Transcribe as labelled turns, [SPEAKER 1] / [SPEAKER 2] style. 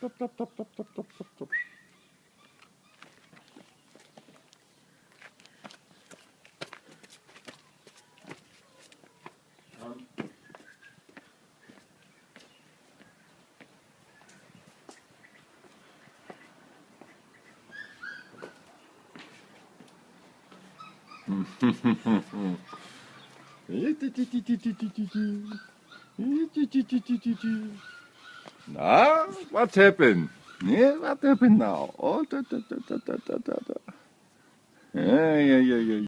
[SPEAKER 1] プププププププププえてててててててて。えてててててて。Ah, what happened? Yeah, what happened now? Oh, da, da, da, da, da, da, da. Yeah, yeah, yeah, yeah.